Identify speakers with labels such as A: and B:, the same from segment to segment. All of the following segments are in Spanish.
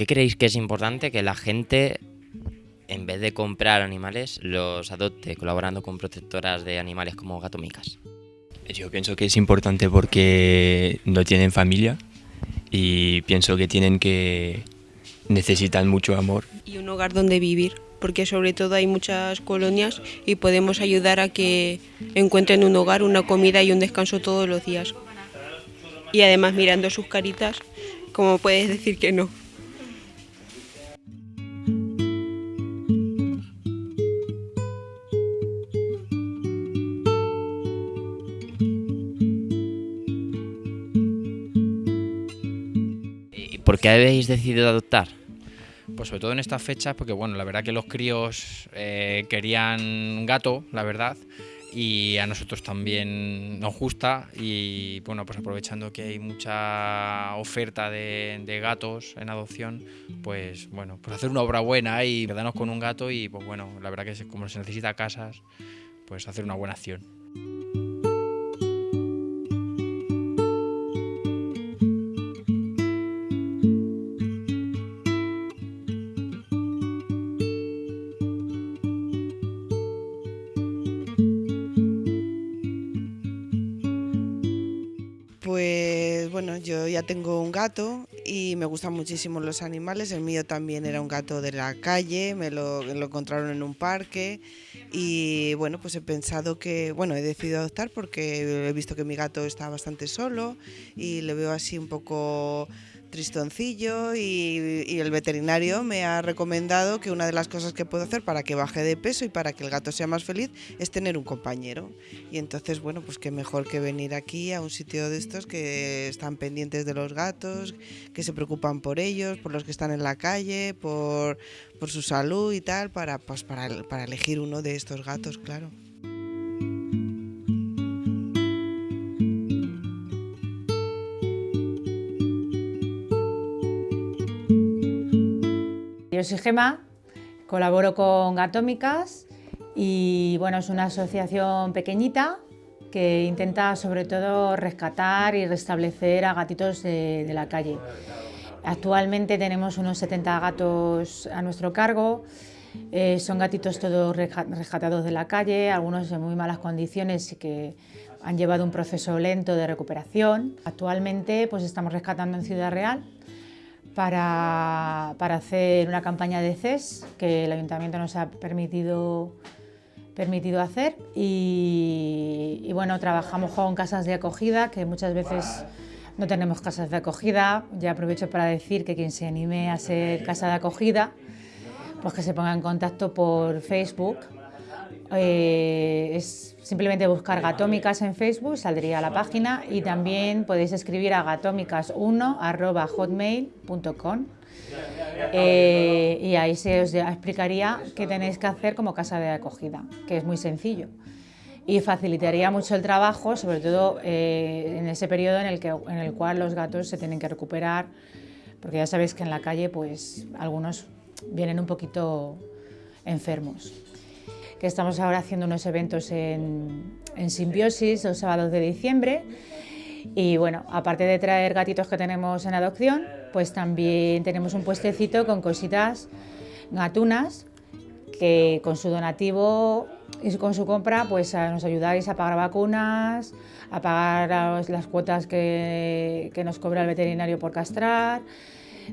A: qué creéis que es importante que la gente, en vez de comprar animales, los adopte colaborando con protectoras de animales como Gatomicas?
B: Yo pienso que es importante porque no tienen familia y pienso que tienen que necesitan mucho amor.
C: Y un hogar donde vivir, porque sobre todo hay muchas colonias y podemos ayudar a que encuentren un hogar, una comida y un descanso todos los días. Y además mirando sus caritas, como puedes decir que no?
A: Por qué habéis decidido adoptar?
D: Pues sobre todo en estas fechas, porque bueno, la verdad que los críos eh, querían un gato, la verdad, y a nosotros también nos gusta y bueno, pues aprovechando que hay mucha oferta de, de gatos en adopción, pues bueno, pues hacer una obra buena y quedarnos con un gato y pues bueno, la verdad que como se necesita casas, pues hacer una buena acción.
E: Pues bueno, yo ya tengo un gato y me gustan muchísimo los animales. El mío también era un gato de la calle, me lo, encontraron en un parque y bueno, pues he pensado que, bueno, he decidido adoptar porque he visto que mi gato está bastante solo y le veo así un poco tristoncillo y, el veterinario me ha recomendado que una de las cosas que puedo hacer para que baje de peso y para que el gato sea más feliz es tener un compañero. Y entonces, bueno, pues qué mejor que venir aquí a un sitio de estos que están pendientes de los gatos, que se preocupan por ellos, por los que están en la calle, por, por su salud y tal, para, pues para, para elegir uno de estos gatos, claro.
F: Yo soy Gema, colaboro con Gatómicas y bueno, es una asociación pequeñita que intenta sobre todo rescatar y restablecer a gatitos de, de la calle. Actualmente tenemos unos 70 gatos a nuestro cargo, eh, son gatitos todos resca- rescatados de la calle, algunos en muy malas condiciones y que han llevado un proceso lento de recuperación. Actualmente pues estamos rescatando en Ciudad Real para, para hacer una campaña de CES que el ayuntamiento nos ha permitido, permitido hacer y, y bueno, trabajamos con casas de acogida que muchas veces no tenemos casas de acogida. Ya aprovecho para decir que quien se anime a ser casa de acogida, pues que se ponga en contacto por Facebook. Eh, es simplemente buscar Gatómicas en Facebook, saldría la página y también podéis escribir a gatómicas1.hotmail.com eh, y ahí se os explicaría qué tenéis que hacer como casa de acogida, que es muy sencillo y facilitaría mucho el trabajo, sobre todo eh, en ese periodo en el, que, en el cual los gatos se tienen que recuperar, porque ya sabéis que en la calle pues algunos vienen un poquito enfermos. Que estamos ahora haciendo unos eventos en, en Simbiosis los sábados de diciembre y bueno, aparte de traer gatitos que tenemos en adopción, pues también tenemos un puestecito con cositas gatunas que con su donativo y con su compra pues nos ayudáis a pagar vacunas, a pagar las, cuotas que, que nos cobra el veterinario por castrar,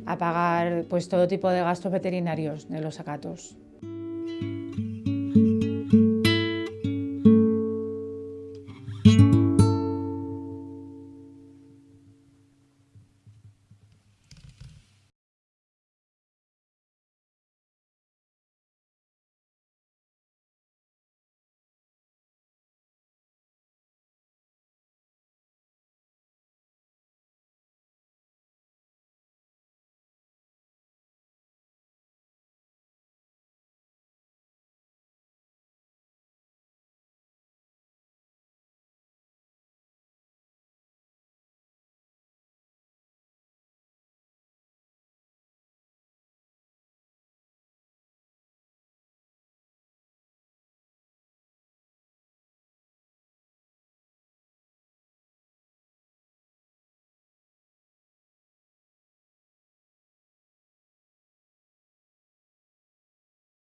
F: a pagar pues todo tipo de gastos veterinarios de los gatos.